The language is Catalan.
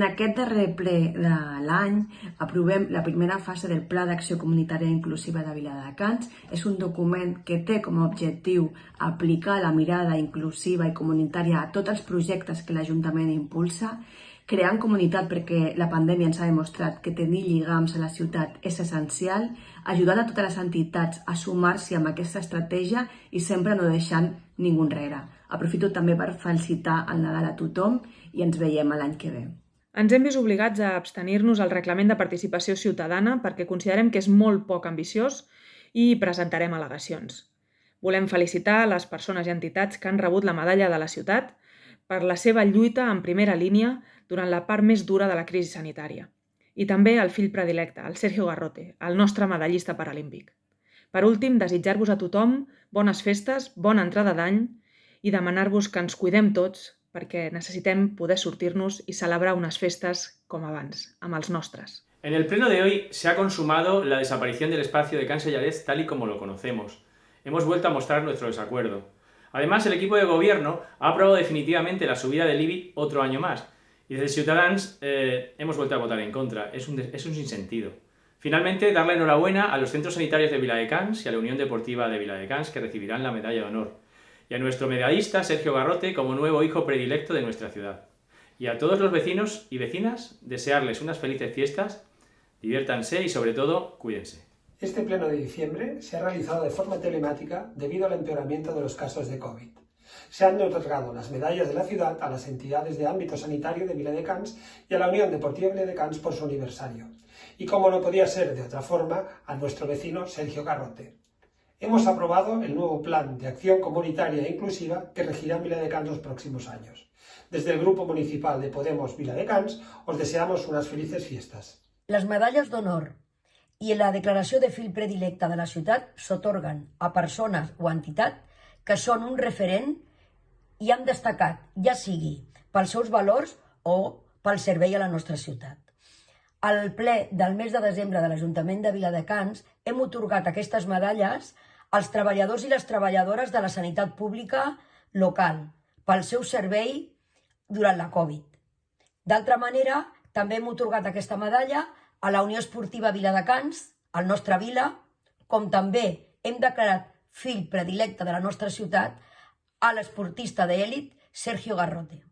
En aquest darrer ple de l'any aprovem la primera fase del Pla d'Acció Comunitària Inclusiva de Viladecans. És un document que té com a objectiu aplicar la mirada inclusiva i comunitària a tots els projectes que l'Ajuntament impulsa, creant comunitat perquè la pandèmia ens ha demostrat que tenir lligams a la ciutat és essencial, ajudant a totes les entitats a sumar-s'hi amb aquesta estratègia i sempre no deixant ningú enrere. Aprofito també per felicitar el Nadal a tothom i ens veiem l'any que ve. Ens hem vist obligats a abstenir-nos al reglament de participació ciutadana perquè considerem que és molt poc ambiciós i presentarem al·legacions. Volem felicitar les persones i entitats que han rebut la medalla de la ciutat per la seva lluita en primera línia durant la part més dura de la crisi sanitària. I també al fill predilecte, el Sergio Garrote, el nostre medallista paralímpic. Per últim, desitjar-vos a tothom bones festes, bona entrada d'any i demanar-vos que ens cuidem tots perquè necessitem poder sortir-nos y celebrar unas festas com abans, amb els nostres. En el pleno de hoy se ha consumado la desaparición del espacio de Can Sellarés tal y como lo conocemos. Hemos vuelto a mostrar nuestro desacuerdo. Además, el equipo de gobierno ha aprobado definitivamente la subida del IBI otro año más. Y desde Ciutadans eh, hemos vuelto a votar en contra. Es un, es un sinsentido. Finalmente, dar la enhorabuena a los centros sanitarios de Viladecans y a la Unión Deportiva de Viladecans que recibirán la medalla de honor y a nuestro medallista Sergio Garrote como nuevo hijo predilecto de nuestra ciudad. Y a todos los vecinos y vecinas desearles unas felices fiestas, diviértanse y sobre todo cuídense. Este pleno de diciembre se ha realizado de forma telemática debido al empeoramiento de los casos de COVID. Se han otorgado las medallas de la ciudad a las entidades de ámbito sanitario de Viladecans y a la Unión Deportiva de Viladecans por su aniversario. Y como no podía ser de otra forma, a nuestro vecino Sergio Garrote hemos aprobado el nuevo Plan de Acción Comunitaria e Inclusiva que regirá Vila de Cans los próximos años. Desde el Grupo Municipal de Podemos Vila de Cans os deseamos unas felices fiestas. Les medalles d'honor i la declaració de fil predilecte de la ciutat s'otorguen a persones o entitats que són un referent i han destacat, ja sigui pels seus valors o pel servei a la nostra ciutat. Al ple del mes de desembre de l'Ajuntament de Viladecans hem otorgat aquestes medalles als treballadors i les treballadores de la sanitat pública local pel seu servei durant la Covid. D'altra manera, també hem otorgat aquesta medalla a la Unió Esportiva Viladecans, al nostre vila, com també hem declarat fill predilecte de la nostra ciutat a l'esportista d'èlit Sergio Garrote.